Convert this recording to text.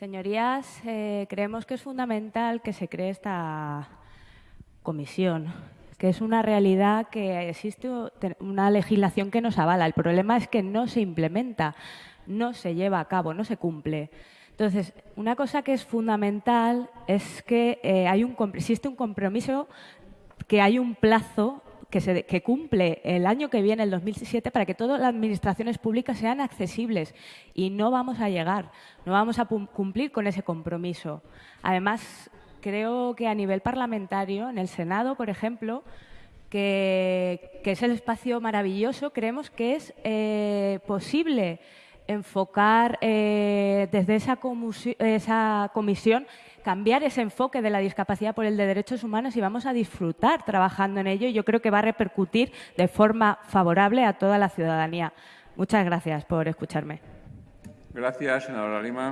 Señorías, eh, creemos que es fundamental que se cree esta comisión, que es una realidad que existe una legislación que nos avala. El problema es que no se implementa, no se lleva a cabo, no se cumple. Entonces, una cosa que es fundamental es que eh, existe un compromiso, que hay un plazo que, se, que cumple el año que viene, el 2007, para que todas las administraciones públicas sean accesibles. Y no vamos a llegar, no vamos a cumplir con ese compromiso. Además, creo que a nivel parlamentario, en el Senado, por ejemplo, que, es el espacio maravilloso, creemos que es eh, posible enfocar eh, desde esa, esa comisión cambiar ese enfoque de la discapacidad por el de derechos humanos y vamos a disfrutar trabajando en ello y yo creo que va a repercutir de forma favorable a toda la ciudadanía. Muchas gracias por escucharme. Gracias, senadora Lima.